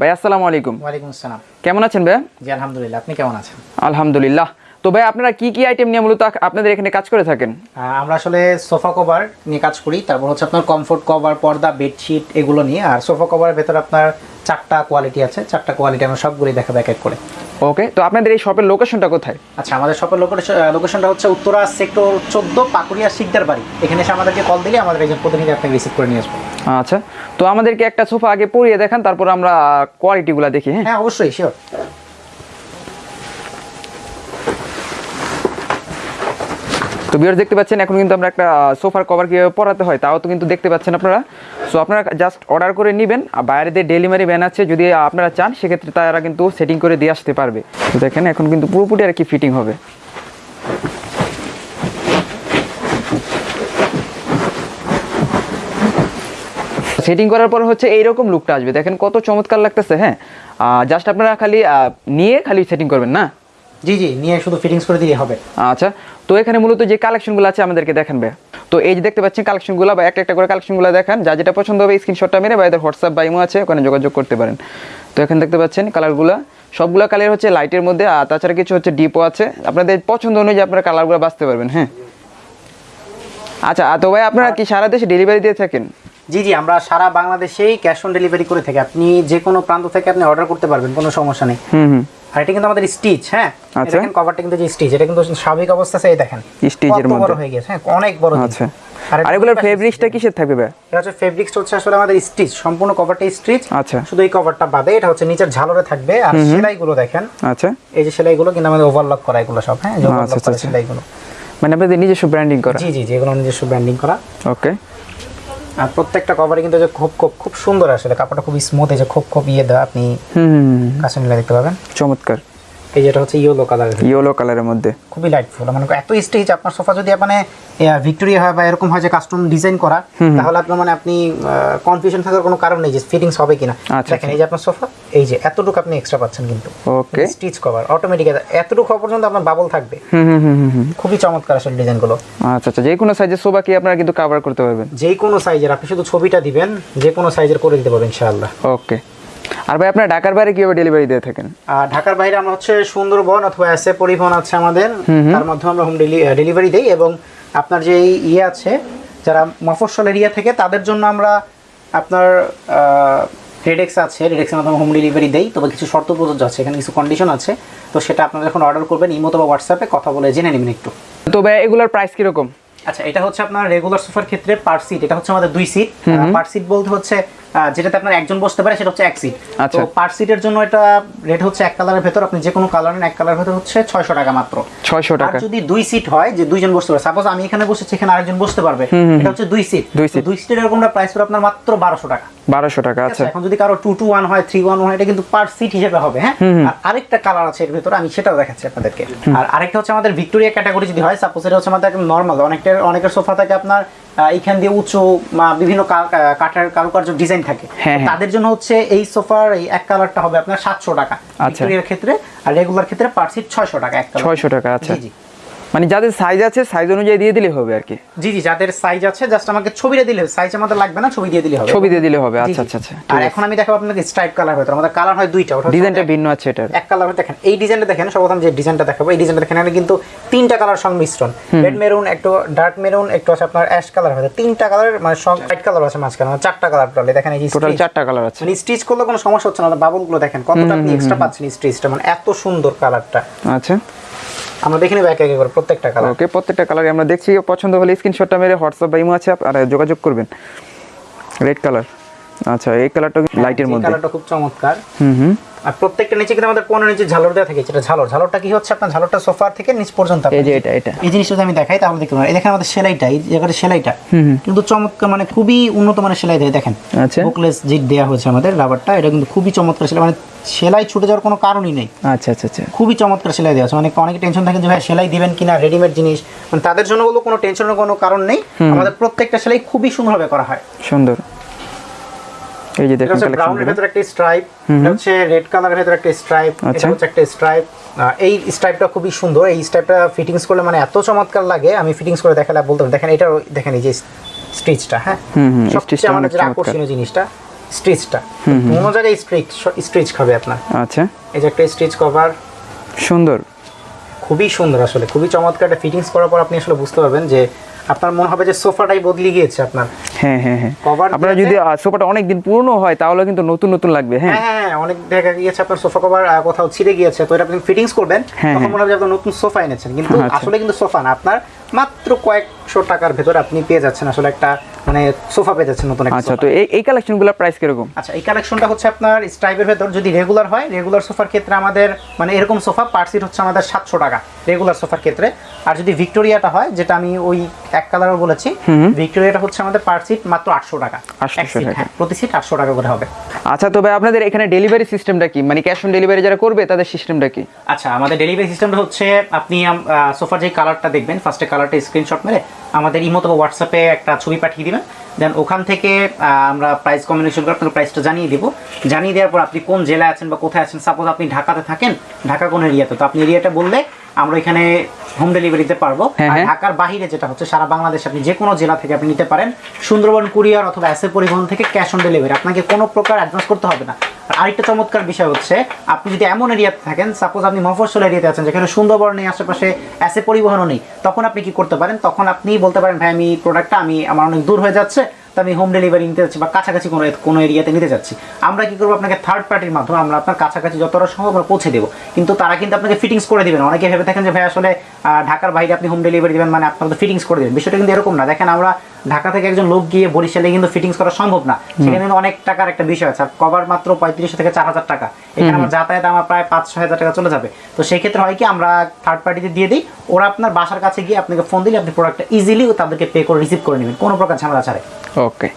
ভাই আসসালামু আলাইকুম। ওয়ালাইকুম আসসালাম। কেমন আছেন ভাই? জি আলহামদুলিল্লাহ আপনি কেমন আছেন? আলহামদুলিল্লাহ। তো ভাই আপনারা কি কি আইটেম নিয়ে মূলত আপনাদের এখানে কাজ করে থাকেন? আমরা আসলে সোফা কভার নিয়ে কাজ করি তারপর হচ্ছে আপনার কমফোর্ট কভার পর্দা বেডশিট এগুলো নিয়ে আর সোফা কভারের ভেতর আপনার চারটা কোয়ালিটি আছে চারটা কোয়ালিটি আমরা সবগুলি দেখাবো এক এক করে। ওকে তো আপনাদের এই শপের লোকেশনটা কোথায়? আচ্ছা আমাদের শপের লোকেশনটা হচ্ছে উত্তরা সেক্টর চোদ্দ পাকুড়িয়া শিকদার বাড়ি। এখানে এসে আমাদেরকে কল দিলে আমাদের একজন প্রতিনিধি আপনাকে রিসিভ করে নিয়ে আসব। আচ্ছা তো আমাদেরকে একটা সোফা আগে পরিয়ে দেখান তারপর আমরা কোয়ালিটিগুলো দেখি হ্যাঁ? হ্যাঁ অবশ্যই শিওর তো বিয়ার দেখতে পাচ্ছেন, এখন কিন্তু আমরা একটা সোফার কভার কীভাবে পরাতে হয়, তাও তো কিন্তু দেখতে পাচ্ছেন আপনারা। সো আপনারা জাস্ট অর্ডার করে নেবেন, আর বাইরে দিয়ে ডেলিভারি ভ্যান আছে, যদি আপনারা চান, সেক্ষেত্রে তারা কিন্তু সেটিং করে দিয়ে আসতে পারবে। তো দেখেন, এখন কিন্তু পুরোপুরি আর কি ফিটিং হবে। সেটিং করার পর হচ্ছে এইরকম লুকটা আসবে। দেখেন কত চমৎকার লাগতেছে হ্যাঁ? জাস্ট আপনারা খালি নিয়ে খালি সেটিং করবেন, না? জি জি নিয়ে শুধু ফিটিংস করে দিলে হবে। আচ্ছা তো এখানে মূলত যে কালেকশনগুলো আছে আমাদেরকে দেখান ভাই তো এই যে দেখতে পাচ্ছেন কালেকশনগুলো বা একটা একটা করে কালেকশনগুলো দেখান যা যেটা পছন্দ হবে স্ক্রিনশটটা মেরে বা এদের হোয়াটসঅ্যাপ বা ইমো আছে ওখানে যোগাযোগ করতে পারেন। তো এখানে দেখতে পাচ্ছেন কালারগুলো সবগুলো কালার হচ্ছে লাইটের মধ্যে আর তাছাড়া কিছু হচ্ছে ডিপো আছে। আপনাদের পছন্দ অনুযায়ী আপনারা কালারগুলো বাঁচতে পারবেন হ্যাঁ। আচ্ছা আর তো ভাই আপনারা কি সারা দেশে ডেলিভারি দিয়ে থাকেন? জি জি আমরা সারা বাংলাদেশেই ক্যাশ অন ডেলিভারি করে থাকি। আপনি যে কোনো প্রান্ত থেকে আপনি অর্ডার করতে পারবেন কোনো সমস্যা নেই। হুম হুম। আর এটা কিন্তু আমাদের স্টিচ হ্যাঁ? আচ্ছা। দেখেন কভারটা কিন্তু যে স্টিচ এটা কিন্তু স্বাভাবিক অবস্থা আছে এই দেখেন। স্টিচের কত বড় হয়ে গেছে হ্যাঁ অনেক বড়। আচ্ছা। আর এগুলোর ফেব্রিক্সটা কিসের থাকবে ভাই? এটা হচ্ছে ফেব্রিক্স হচ্ছে আসলে আমাদের স্টিচ সম্পূর্ণ কভারটা স্টিচ আচ্ছা। শুধু এই কভারটা বাদে এটা হচ্ছে নিচের ঝালরে থাকবে। আর সেলাইগুলো দেখেন। আচ্ছা। এই যে সেলাইগুলো কিন্তু আমাদের ওভারলক করা এগুলো সব হ্যাঁ আচ্ছা, ওভারলক করা আচ্ছা। সেলাইগুলো। মানে আপনাদের নিজস্ব ব্র্যান্ডিং করা? জি জি জি এগুলো নিজস্ব ব্র্যান্ডিং করা। ওকে আর প্রত্যেকটা কভারে কিন্তু যে খুব খুব খুব সুন্দর আসলে কাপড়টা খুব স্মুথ এই যে খুব খুব ইয়ে দেওয়া আপনি হুম। কাছে মিলে দেখতে পাবেন। চমৎকার। এই যেটা হচ্ছে ইয়েলো কালারের ইয়েলো কালারের মধ্যে। খুবই লাইটফুল মানে এত স্টেজ আপনার সোফা যদি মানে ভিক্টোরিয়া হয় বা এরকম হয় যে কাস্টম ডিজাইন করা তাহলে আপনার মানে আপনি কনফিউশন থাকার কোনো কারণ নেই যে ফিটিংস হবে কিনা। আচ্ছা, দেখেন এই যে আপনার সোফা এই যে এতটুকু আপনি এক্সট্রা পাচ্ছেন কিন্তু। ওকে স্টিচ কভার অটোমেটিক এতটুকু হওয়া পর্যন্ত আপনার বাবল থাকবে। হুম হুম হুম হুম হুম। খুবই চমৎকার আসলে ডিজাইনগুলো। আচ্ছা আচ্ছা যে কোনো সাইজের সোফা কি আপনারা কিন্তু কভার করতে পারবেন? যে কোনো সাইজের আপনি শুধু ছবিটা দিবেন যে কোনো সাইজের করে দিতে পারবেন ইনশাআল্লাহ। ওকে আর ভাই আপনারা ঢাকার বাইরে কীভাবে ডেলিভারি দিয়ে থাকেন? ঢাকার বাইরে আমরা হচ্ছে সুন্দরবন অথবা এসে পরিবহন আছে আমাদের। তার মাধ্যমে আমরা হোম ডেলিভারি দেই এবং আপনার যে ইয়ে আছে যারা মফস্বল এরিয়া থেকে তাদের জন্য আমরা আপনার রেডেক্স আছে। রেডেক্সের মাধ্যমে হোম ডেলিভারি দেই। তবে কিছু শর্ত প্রযোজ্য আছে এখানে কিছু কন্ডিশন আছে। তো সেটা আপনারা যখন অর্ডার করবেন ইমো অথবা হোয়াটসঅ্যাপে কথা বলে জেনে নেবেন একটু। তো ভাই এগুলোর প্রাইস কীরকম? আচ্ছা এটা হচ্ছে আপনার রেগুলার সোফার ক্ষেত্রে পার সিট এটা হচ্ছে আমাদের দুই সিট পার সিট বলতে হচ্ছে যেটাতে আপনার একজন বসতে পারে সেটা হচ্ছে এক সিট আচ্ছা। তো পার সিটের জন্য এটা রেট হচ্ছে এক কালারের ভেতর। আপনি যে কোনো কালার নেন এক কালারের ভেতর হচ্ছে ছয়শো টাকা মাত্র। ছয়শো টাকা। যদি দুই সিট হয় যে দুইজন বসতে পারে সাপোজ আমি এখানে বসেছি এখানে আরেকজন বসতে পারবে এটা হচ্ছে দুই সিট দুই seat। দুই সিটের এরকম প্রাইস পড়ে আপনার মাত্র বারোশো টাকা। বারোশো টাকা আচ্ছা আছে? এখন যদি কারও টু টু ওয়ান হয় থ্রি ওয়ান ওয়ান এটা কিন্তু পার সিট হিসেবে হবে হ্যাঁ? আর আরেকটা কালার আছে এর ভিতরে আমি সেটাও দেখাচ্ছি আপনাদেরকে। আর আরেকটা হচ্ছে আমাদের ভিক্টোরিয়া ক্যাটাগরি যদি হয় সাপোজ এটা হচ্ছে আমাদের নর্মাল অনেকটা অনেকের সোফা থাকে আপনার এইখান দিয়ে উঁচু বা বিভিন্ন কাঠের কারুকার্য ডিজাইন থাকে। হ্যাঁ, হ্যাঁ। তাদের জন্য হচ্ছে এই সোফার এই এক কালারটা হবে আপনার সাতশো টাকা। আচ্ছা। ভিক্টোরিয়ার ক্ষেত্রে আর রেগুলার ক্ষেত্রে পার সিট ছয়শো টাকা এক কালার ছয়শো টাকা আচ্ছা। জি। মানে যাদের সাইজ আছে সাইজ অনুযায়ী দিয়ে দিলে হবে আর কি। জি জি যাদের সাইজ আছে জাস্ট আমাকে ছবিটা দিলে সাইজ আমাদের লাগবে না ছবি দিয়ে দিলে হবে। ছবি দিয়ে দিলে হবে। আচ্ছা আচ্ছা আচ্ছা। আর এখন আমি দেখাবো আপনাকে স্ট্রাইপ কালার হয়তো আমাদের কালার হয় দুইটা ওটা ডিজাইনটা ভিন্ন আছে এটার। এক কালার দেখেন এই ডিজাইনটা দেখেন সর্বপ্রথম যে ডিজাইনটা দেখাবো এই ডিজাইনটা দেখেন এখানে কিন্তু তিনটা কালার সংমিশ্রণ। রেড মেরুন একটু ডার্ক মেরুন একটু আছে আপনার অ্যাশ কালার হবে তিনটা কালার মানে সব হোয়াইট কালার আছে মাঝখানে মানে চারটা কালার টোটালি দেখেন এই টোটাল চারটা কালার আছে। মানে স্টিচ করলে কোনো সমস্যা হচ্ছে না। বাবুলগুলো দেখেন কতটা আপনি এক্সট্রা পাচ্ছেন স্টিচটা মানে এত সুন্দর কালারটা আচ্ছা। আমরা দেখে নেব এক এক করে প্রত্যেকটা কালার ওকে প্রত্যেকটা কালার আমরা দেখছি। পছন্দ হলে স্ক্রিনশটটা মেরে হোয়াটসঅ্যাপ বা ইমো আছে আর যোগাযোগ করবেন। রেড কালার আচ্ছা এই কালারটা লাইটের মধ্যে। কালারটা খুব চমৎকার। হুম হুম। আর প্রত্যেকটা নিচে কিন্তু আমাদের পনেরো ইঞ্চি ঝালর দেওয়া থাকে যেটা ঝালর। ঝালরটা কি হচ্ছে আপনার? ঝালরটা সোফার থেকে নিচ পর্যন্ত এই যে এটা এটা। এই জিনিসটা আমি দেখাই তাহলে দেখতে পারেন এই দেখেন আমাদের সেলাইটা এই জায়গাটা সেলাইটা। কিন্তু চমৎকার মানে খুবই উন্নত মানের সেলাই দেয়। দেখেন আচ্ছা। বুকলেস জিট দেওয়া হয়েছে আমাদের রাবারটা এটা কিন্তু খুবই চমৎকার সেলাই। মানে সেলাই ছুটে যাওয়ার কোনো কারণই নেই। আচ্ছা আচ্ছা আচ্ছা। খুবই চমৎকার সেলাই দেওয়া আছে। মানে অনেকে টেনশন থাকে যে ভাই সেলাই দিবেন কিনা? রেডিমেড জিনিস? মানে তাদের জন্য বলব কোনো টেনশনের কোনো কারণ নেই। আমাদের প্রত্যেকটা সেলাই খুবই সুন্দরভাবে করা হয়। সুন্দর। এই যে দেখুন ব্রাউনের কালেকশন একটা স্ট্রাইপ এটা হচ্ছে রেড কালারের ভেতরে একটা স্ট্রাইপ এটা আচ্ছা। হচ্ছে একটা স্ট্রাইপ এই স্ট্রাইপটা খুবই সুন্দর। এই স্ট্রাইপটা ফিটিংস করলে মানে এত চমৎকার লাগে আমি ফিটিংস করে দেখালে বলতে দেখেন এটা দেখেন এই যে স্টিচটা হ্যাঁ? হুম, হুম, সবচেয়ে stitchটা আমাদের অনেক যেটা চমৎকার। আকর্ষণীয় জিনিসটা। স্ট্রিচটা। কোনো জায়গায় স্ট্রিচ স্ট্রিচ খাবে আপনার। আচ্ছা। এই যে একটা স্ট্রিচ কভার। সুন্দর। খুবই সুন্দর আসলে খুবই চমৎকার একটা ফিটিংস করার পর আপনি আসলে বুঝতে পারবেন যে আপনার মনে হবে যে সোফাটাই বদলে গিয়েছে আপনার। হ্যাঁ হ্যাঁ হ্যাঁ। আপনার যদি সোফাটা অনেক দিন পুরনো হয় তাহলে কিন্তু নতুন নতুন লাগবে হ্যাঁ। হ্যাঁ হ্যাঁ অনেক দেখা গিয়েছে আপনার সোফা কভার কোথাও ছিঁড়ে গিয়েছে তো এটা আপনি ফিটিংস করবেন হ্যাঁ, তখন। মনে হবে নতুন সোফা এনেছেন। কিন্তু আচ্ছা। আসলে কিন্তু সোফা না আপনার মাত্র কয়েকশো টাকার ভেতরে আপনি পেয়ে যাচ্ছেন আসলে একটা মানে সোফা পেয়ে যাচ্ছেন নতুন আচ্ছা তো এই এই কালেকশনগুলোর প্রাইস কীরকম? আচ্ছা এই কালেকশনটা হচ্ছে আপনার স্ট্রাইপের ভেতর যদি রেগুলার হয় রেগুলার সোফার ক্ষেত্রে আমাদের মানে এরকম সোফা পার সিট হচ্ছে আমাদের সাতশো টাকা রেগুলার সোফার ক্ষেত্রে। আর যদি ভিক্টোরিয়াটা হয় যেটা আমি ওই এক কালারও বলেছি ভিক্টোরিয়াটা হচ্ছে আমাদের পার সিট মাত্র আটশো টাকা। 800 টাকা। হ্যাঁ, প্রতি সিট আটশো টাকা করে হবে। আচ্ছা তবে আপনাদের এখানে ডেলিভারি সিস্টেমটা কি? মানে ক্যাশ অন ডেলিভারি যারা করবে তাদের সিস্টেমটা কি? আচ্ছা আমাদের ডেলিভারি সিস্টেমটা হচ্ছে আপনি সোফার যে কালারটা দেখবেন ফার্স্টে কালারটা স্ক্রিনশট মেরে আমাদের ইমো অথবা হোয়াটসঅ্যাপে একটা ছবি পাঠিয়ে দেবেন। দেন ওখান থেকে আমরা প্রাইস কম্বিনেশন করে আপনাকে প্রাইসটা জানিয়ে দেবো। জানিয়ে দেওয়ার পর আপনি কোন জেলায় আছেন বা কোথায় আছেন সাপোজ আপনি ঢাকাতে থাকেন ঢাকা কোন এরিয়াতে তো আপনি এরিয়াটা বললে আমরা এখানে হোম ডেলিভারি দিতে পারব। হ্যাঁ, হ্যাঁ। ঢাকার বাইরে যেটা হচ্ছে সারা বাংলাদেশ আপনি যে কোনো জেলা থেকে আপনি নিতে পারেন। সুন্দরবন কুরিয়ার অথবা এসে পরিবহন থেকে ক্যাশ অন ডেলিভারি আপনাকে কোনো প্রকার অ্যাডভান্স করতে হবে না। আরেকটা চমৎকার বিষয় হচ্ছে, আপনি যদি এমন এরিয়াতে থাকেন সাপোজ আপনি মফস্বল এরিয়াতে আছেন, যেখানে সুন্দরবন নেই আশেপাশে এসে পরিবহনও নেই, তখন আপনি কি করতে পারেন? তখন আপনি বলতে পারেন, ভাই, আমি প্রোডাক্টটা আমি, আমার অনেক দূর হয়ে যাচ্ছে, তো আমি হোম ডেলিভারি নিতে যাচ্ছি বা কাছাকাছি কোনো কোনো এরিয়াতে নিতে যাচ্ছি। আমরা কি করব? আপনাকে থার্ড পার্টির মাধ্যমে আমরা আপনার কাছাকাছি যতটা সম্ভব আমরা পৌঁছে দেবো। কিন্তু তারা কিন্তু আপনাকে ফিটিংস করে দিবেন অনেকে ভেবে থাকেন যে, ভাই, আসলে ঢাকার বাইরে আপনি হোম ডেলিভারি দেবেন মানে আপনার ফিটিংস করে দেবেন। বিষয়টা কিন্তু এরকম না। দেখেন, আমরা ঢাকা থেকে একজন লোক গিয়ে বরিশালে কিন্তু ফিটিংস করা সম্ভব না। সেখানে কিন্তু অনেক টাকার একটা বিষয় আছে। আর কভার মাত্র পঁয়ত্রিশশো থেকে চার হাজার টাকা। এখানে আমার যাতায়াত আমার প্রায় পাঁচ ছয় হাজার টাকা চলে যাবে। তো সেক্ষেত্রে হয় কি আমরা থার্ড পার্টিতে দিয়ে দিই। ওরা আপনার বাসার কাছে গিয়ে আপনাকে ফোন দিলে আপনি প্রোডাক্টটা ইজিলি তাদেরকে পে করে রিসিভ করে নেবেন। কোনো প্রকার ঝামেলা ছাড়ে ওকে